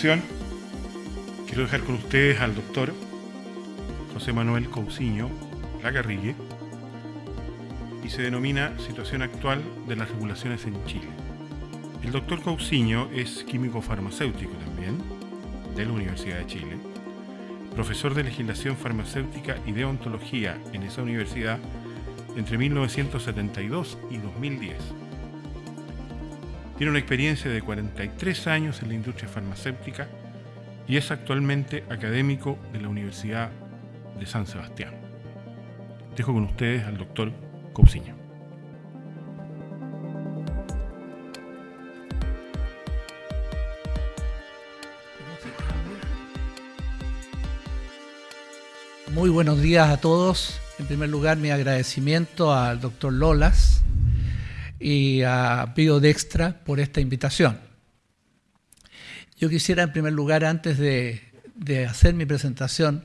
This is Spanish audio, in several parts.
presentación, quiero dejar con ustedes al doctor José Manuel Cousiño Lagarrigue y se denomina Situación actual de las regulaciones en Chile. El doctor Cousiño es químico farmacéutico también, de la Universidad de Chile, profesor de legislación farmacéutica y de ontología en esa universidad entre 1972 y 2010. Tiene una experiencia de 43 años en la industria farmacéutica y es actualmente académico de la Universidad de San Sebastián. Dejo con ustedes al doctor Cousiño. Muy buenos días a todos. En primer lugar, mi agradecimiento al doctor Lolas y a Biodextra por esta invitación. Yo quisiera, en primer lugar, antes de, hacer mi presentación,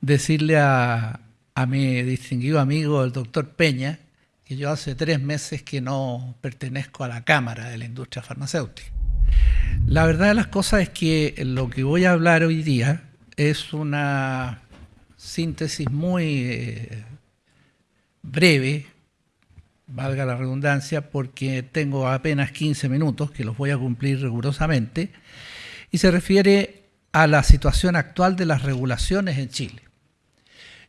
decirle a, a mi distinguido amigo, el doctor Peña, que yo hace tres meses que no pertenezco a la Cámara de la Industria Farmacéutica. La verdad de las cosas es que lo que voy a hablar hoy día es una síntesis muy eh, breve, valga la redundancia, porque tengo apenas 15 minutos que los voy a cumplir rigurosamente, y se refiere a la situación actual de las regulaciones en Chile.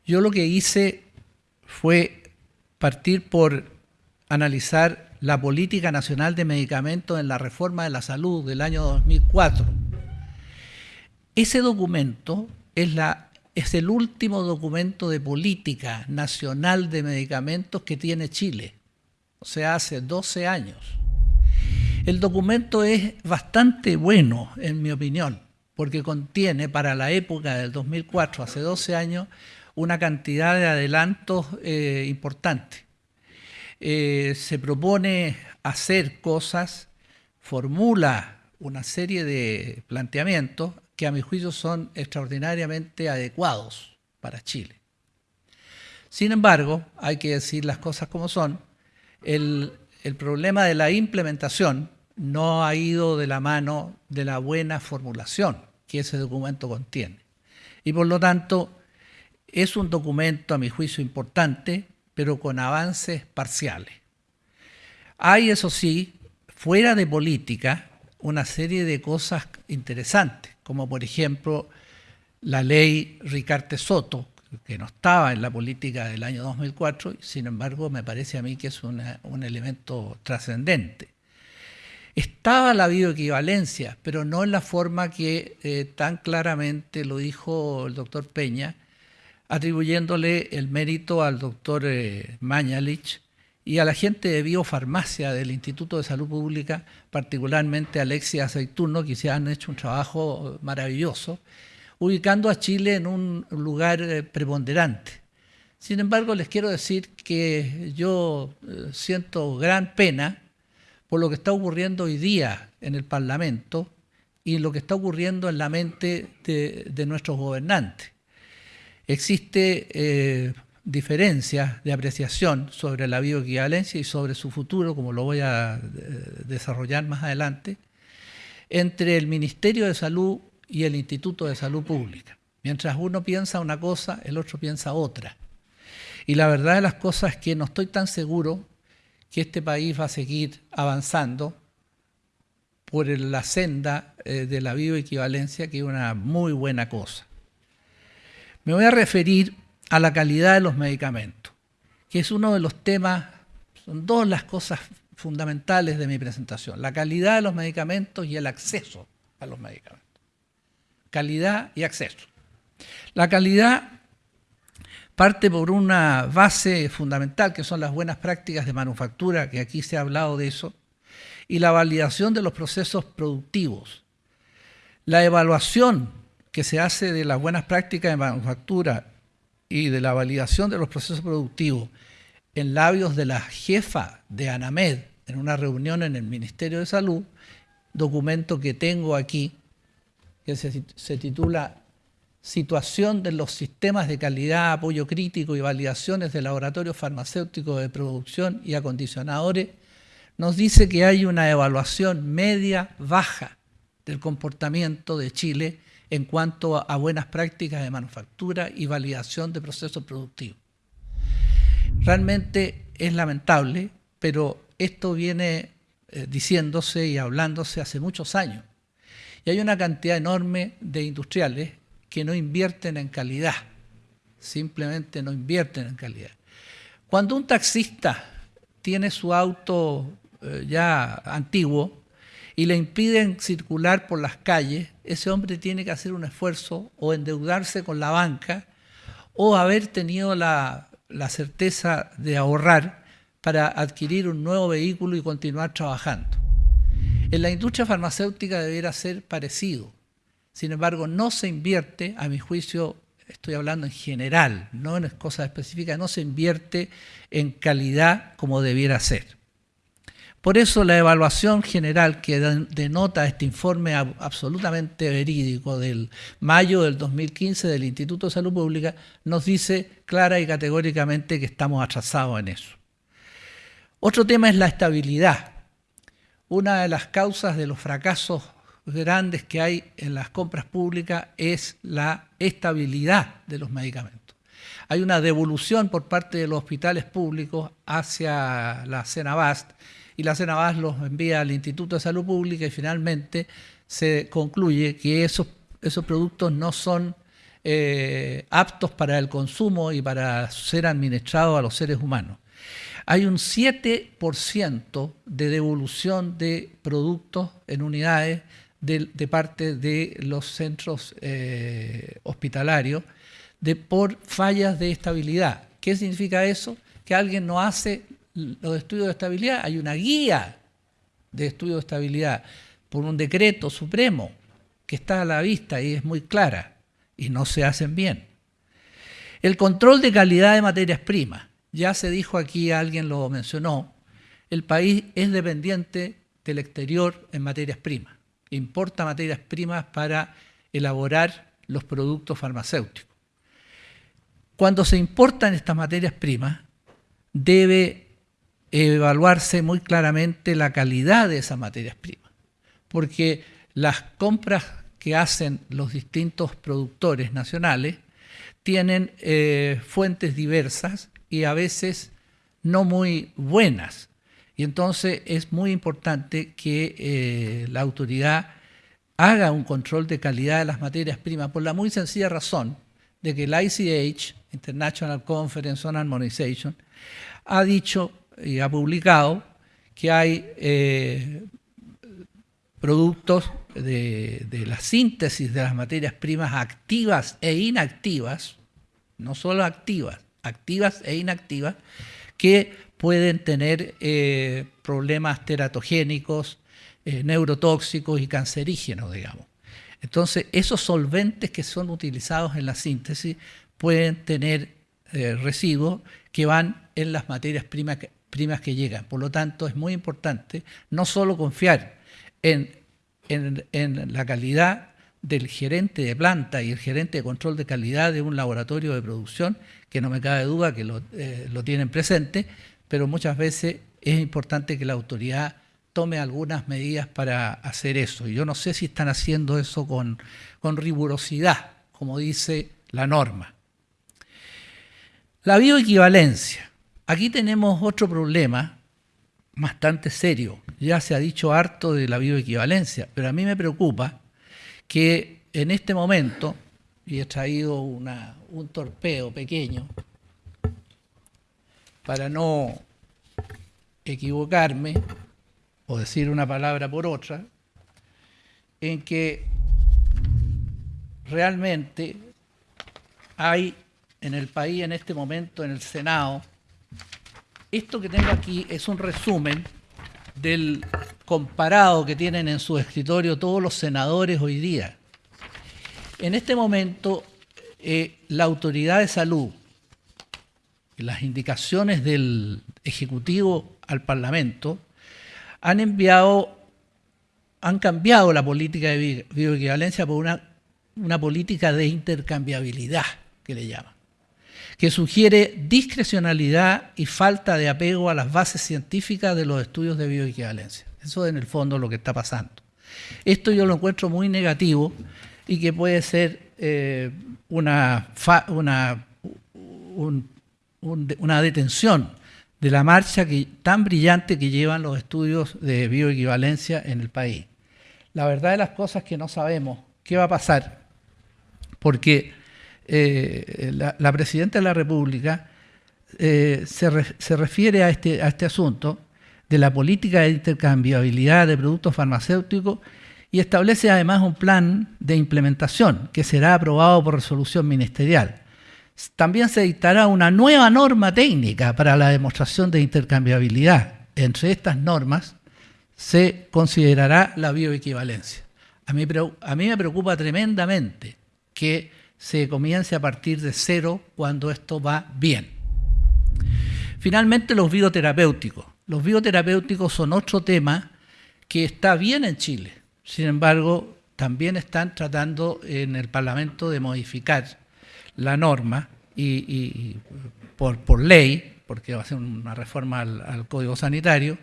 Yo lo que hice fue partir por analizar la política nacional de medicamentos en la reforma de la salud del año 2004. Ese documento es el último documento de política nacional de medicamentos que tiene Chile, o sea, hace 12 años. El documento es bastante bueno, en mi opinión, porque contiene para la época del 2004, hace 12 años, una cantidad de adelantos eh, importantes. Eh, se propone hacer cosas, formula una serie de planteamientos que a mi juicio son extraordinariamente adecuados para Chile. Sin embargo, hay que decir las cosas como son, el, problema de la implementación no ha ido de la mano de la buena formulación que ese documento contiene. Y por lo tanto, es un documento, a mi juicio, importante, pero con avances parciales. Hay, eso sí, fuera de política, una serie de cosas interesantes como por ejemplo la ley Ricarte Soto, que no estaba en la política del año 2004, sin embargo me parece a mí que es un elemento trascendente. Estaba la bioequivalencia, pero no en la forma que eh, tan claramente lo dijo el doctor Peña, atribuyéndole el mérito al doctor eh, Mañalich y a la gente de biofarmacia del Instituto de Salud Pública, particularmente Alexia Aceituno, que se han hecho un trabajo maravilloso, ubicando a Chile en un lugar eh, preponderante. Sin embargo, les quiero decir que yo eh, siento gran pena por lo que está ocurriendo hoy día en el Parlamento y lo que está ocurriendo en la mente de, nuestros gobernantes. Existe eh, diferencias de apreciación sobre la bioequivalencia y sobre su futuro, como lo voy a eh, desarrollar más adelante, entre el Ministerio de Salud y el Instituto de Salud Pública. Mientras uno piensa una cosa, el otro piensa otra. Y la verdad de las cosas es que no estoy tan seguro que este país va a seguir avanzando por la senda eh, de la bioequivalencia, que es una muy buena cosa. Me voy a referir a la calidad de los medicamentos, que es uno de los temas, son dos las cosas fundamentales de mi presentación, la calidad de los medicamentos y el acceso a los medicamentos. Calidad y acceso. La calidad parte por una base fundamental, que son las buenas prácticas de manufactura, que aquí se ha hablado de eso, y la validación de los procesos productivos. La evaluación que se hace de las buenas prácticas de manufactura y de la validación de los procesos productivos en labios de la jefa de ANAMED en una reunión en el Ministerio de Salud, documento que tengo aquí, que se, titula Situación de los sistemas de calidad, apoyo crítico y validaciones de laboratorios farmacéuticos de producción y acondicionadores, nos dice que hay una evaluación media-baja del comportamiento de Chile en cuanto a buenas prácticas de manufactura y validación de procesos productivos. Realmente es lamentable, pero esto viene eh, diciéndose y hablándose hace muchos años. Y hay una cantidad enorme de industriales que no invierten en calidad, simplemente no invierten en calidad. Cuando un taxista tiene su auto eh, ya antiguo y le impiden circular por las calles, ese hombre tiene que hacer un esfuerzo o endeudarse con la banca o haber tenido la, la certeza de ahorrar para adquirir un nuevo vehículo y continuar trabajando. En la industria farmacéutica debería ser parecido. Sin embargo, no se invierte, a mi juicio, estoy hablando en general, no en cosas específicas, no se invierte en calidad como debiera ser. Por eso la evaluación general que denota este informe absolutamente verídico del mayo del 2015 del Instituto de Salud Pública nos dice clara y categóricamente que estamos atrasados en eso. Otro tema es la estabilidad. Una de las causas de los fracasos grandes que hay en las compras públicas es la estabilidad de los medicamentos. Hay una devolución por parte de los hospitales públicos hacia la Cenabast y la Cenabast los envía al Instituto de Salud Pública y finalmente se concluye que esos, esos productos no son eh, aptos para el consumo y para ser administrados a los seres humanos hay un 7% de devolución de productos en unidades de, parte de los centros eh, hospitalarios de, por fallas de estabilidad. ¿Qué significa eso? Que alguien no hace los estudios de estabilidad. Hay una guía de estudio de estabilidad por un decreto supremo que está a la vista y es muy clara y no se hacen bien. El control de calidad de materias primas. Ya se dijo aquí, alguien lo mencionó, el país es dependiente del exterior en materias primas. Importa materias primas para elaborar los productos farmacéuticos. Cuando se importan estas materias primas, debe evaluarse muy claramente la calidad de esas materias primas, porque las compras que hacen los distintos productores nacionales tienen eh, fuentes diversas y a veces no muy buenas. Y entonces es muy importante que eh, la autoridad haga un control de calidad de las materias primas por la muy sencilla razón de que el ICH, International Conference on Harmonization, ha dicho y ha publicado que hay eh, productos de, de, la síntesis de las materias primas activas e inactivas, no solo activas, activas e inactivas, que pueden tener eh, problemas teratogénicos, eh, neurotóxicos y cancerígenos, digamos. Entonces, esos solventes que son utilizados en la síntesis pueden tener eh, residuos que van en las materias primas que, llegan. Por lo tanto, es muy importante no solo confiar en, en la calidad del gerente de planta y el gerente de control de calidad de un laboratorio de producción, que no me cabe duda que lo, eh, tienen presente, pero muchas veces es importante que la autoridad tome algunas medidas para hacer eso. Y yo no sé si están haciendo eso con, con rigurosidad, como dice la norma. La bioequivalencia. Aquí tenemos otro problema bastante serio. Ya se ha dicho harto de la bioequivalencia, pero a mí me preocupa que en este momento, y he traído un torpeo pequeño para no equivocarme o decir una palabra por otra, en que realmente hay en el país en este momento, en el Senado, esto que tengo aquí es un resumen del comparado que tienen en su escritorio todos los senadores hoy día. En este momento, eh, la autoridad de salud, las indicaciones del Ejecutivo al han enviado, han cambiado la política de bioequivalencia por una, una política de intercambiabilidad, que le llaman que sugiere discrecionalidad y falta de apego a las bases científicas de los estudios de bioequivalencia. Eso es en el fondo lo que está pasando. Esto yo lo encuentro muy negativo y que puede ser eh, una, una, una detención de la marcha que, tan brillante que llevan los estudios de bioequivalencia en el país. La verdad de las cosas es que no sabemos qué va a pasar, porque eh, la, Presidenta de la República eh, se, refiere a este, a este asunto de la política de intercambiabilidad de productos farmacéuticos y establece además un plan de implementación que será aprobado por resolución ministerial. También se dictará una nueva norma técnica para la demostración de intercambiabilidad. Entre estas normas se considerará la bioequivalencia. A mí, me preocupa tremendamente que se comience a partir de cero cuando esto va bien. Finalmente, los bioterapéuticos. Los bioterapéuticos son otro tema que está bien en Chile. Sin embargo, también están tratando en el Parlamento de modificar la norma y, por, ley, porque va a ser una reforma al, Código Sanitario,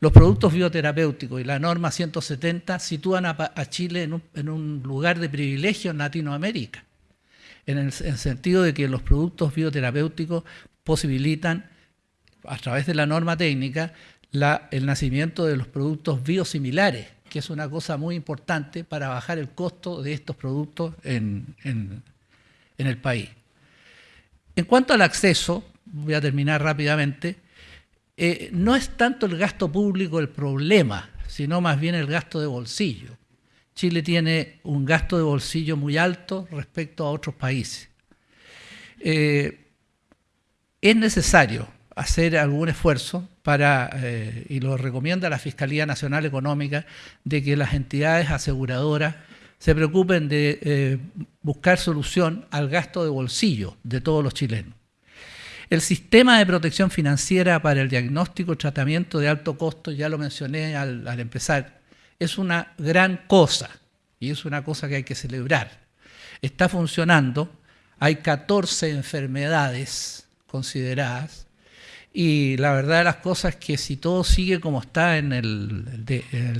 los productos bioterapéuticos y la norma 170 sitúan a, Chile en un, lugar de privilegio en Latinoamérica, en el, sentido de que los productos bioterapéuticos posibilitan, a través de la norma técnica, el nacimiento de los productos biosimilares, que es una cosa muy importante para bajar el costo de estos productos en, el país. En cuanto al acceso, voy a terminar rápidamente, eh, no es tanto el gasto público el problema, sino más bien el gasto de bolsillo. Chile tiene un gasto de bolsillo muy alto respecto a otros países. Eh, es necesario hacer algún esfuerzo para, eh, y lo recomienda la Fiscalía Nacional Económica, de que las entidades aseguradoras se preocupen de eh, buscar solución al gasto de bolsillo de todos los chilenos. El sistema de protección financiera para el diagnóstico y tratamiento de alto costo, ya lo mencioné al, al empezar, es una gran cosa y es una cosa que hay que celebrar. Está funcionando, hay 14 enfermedades consideradas, y la verdad de las cosas es que si todo sigue como está en el,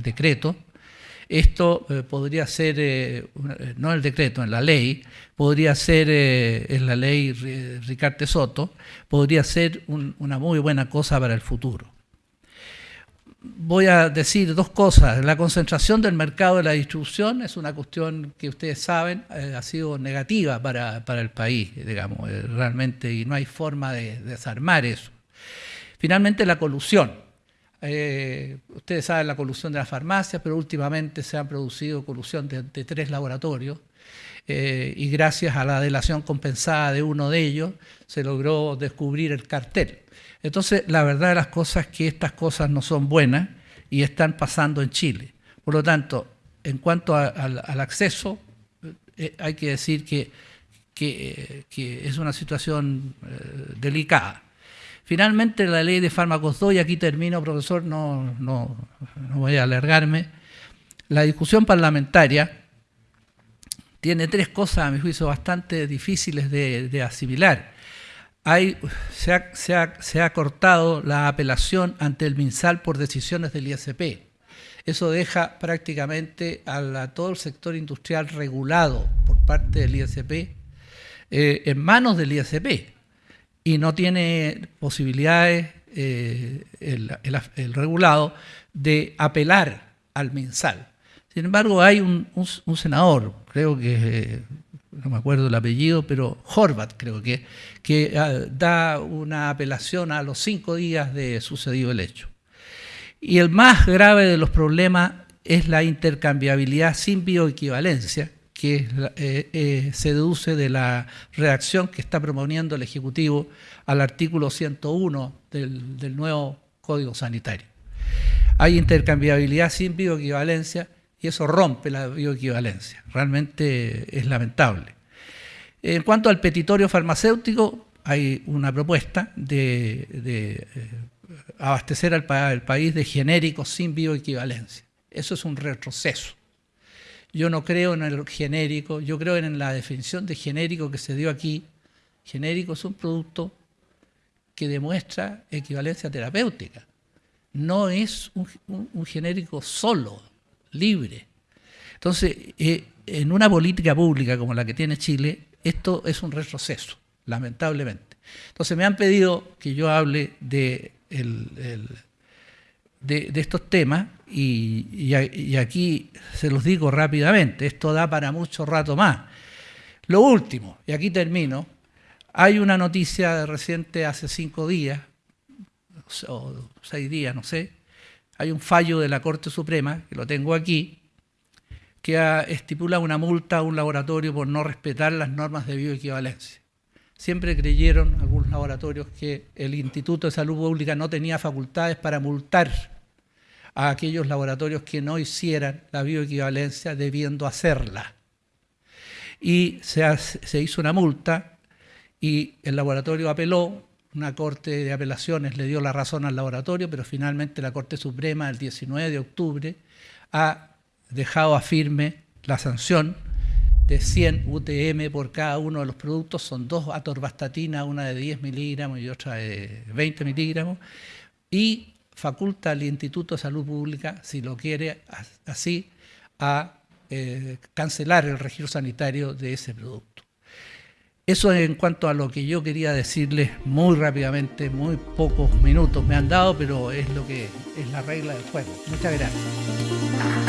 decreto, esto eh, podría ser, eh, eh, no el decreto, en la ley, podría ser, en la ley Ricarte Soto, podría ser una muy buena cosa para el futuro. Voy a decir dos cosas. La concentración del mercado de la distribución es una cuestión que ustedes saben, ha sido negativa para, el país, digamos, realmente, y no hay forma de desarmar eso. Finalmente, la colusión. Eh, ustedes saben la colusión de las farmacias, pero últimamente se ha producido colusión de, tres laboratorios eh, y gracias a la delación compensada de uno de ellos se logró descubrir el cartel. Entonces, la verdad de las cosas es que estas cosas no son buenas y están pasando en Chile. Por lo tanto, en cuanto al acceso, eh, hay que decir que, es una situación delicada. Finalmente, la ley de fármacos 2, y aquí termino, profesor, no, no, voy a alargarme. La discusión parlamentaria tiene tres cosas, a mi juicio, bastante difíciles de, asimilar. Hay, se, ha, se, ha, cortado la apelación ante el MinSal por decisiones del ISP. Eso deja prácticamente a, todo el sector industrial regulado por parte del ISP eh, en manos del ISP y no tiene posibilidades eh, el, regulado de apelar al mensal. Sin embargo, hay un, senador, creo que, eh, no me acuerdo el apellido, pero Horvat creo que, que ah, da una apelación a los cinco días de sucedido el hecho. Y el más grave de los problemas es la intercambiabilidad sin bioequivalencia, que eh, eh, se deduce de la redacción que está proponiendo el Ejecutivo al artículo 101 del, nuevo Código Sanitario. Hay intercambiabilidad sin bioequivalencia y eso rompe la bioequivalencia. Realmente es lamentable. En cuanto al petitorio farmacéutico, hay una propuesta de, eh, abastecer al país de genéricos sin bioequivalencia. Eso es un retroceso. Yo no creo en el genérico, yo creo en la definición de genérico que se dio aquí. Genérico es un producto que demuestra equivalencia terapéutica. No es un, genérico solo. libre. Entonces, eh, en una política pública como la que tiene Chile, esto es un retroceso, lamentablemente. Entonces me han pedido que yo hable de, de, estos temas y, y, aquí se los digo rápidamente, esto da para mucho rato más. Lo último, y aquí termino, hay una noticia reciente hace cinco días, o seis días, no sé, hay un fallo de la Corte Suprema, que lo tengo aquí, que estipula una multa a un laboratorio por no respetar las normas de bioequivalencia. Siempre creyeron algunos laboratorios que el Instituto de Salud Pública no tenía facultades para multar a aquellos laboratorios que no hicieran la bioequivalencia debiendo hacerla. Y se, hizo una multa y el laboratorio apeló, una corte de apelaciones le dio la razón al laboratorio, pero finalmente la Corte Suprema el 19 de octubre ha dejado a firme la sanción de 100 UTM por cada uno de los productos, son dos atorvastatina, una de 10 miligramos y otra de 20 miligramos, y faculta al Instituto de Salud Pública, si lo quiere así, a eh, cancelar el registro sanitario de ese producto. Eso es en cuanto a lo que yo quería decirles muy rápidamente, muy pocos minutos me han dado, pero es lo que es la regla del juego. Muchas gracias.